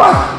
Ah!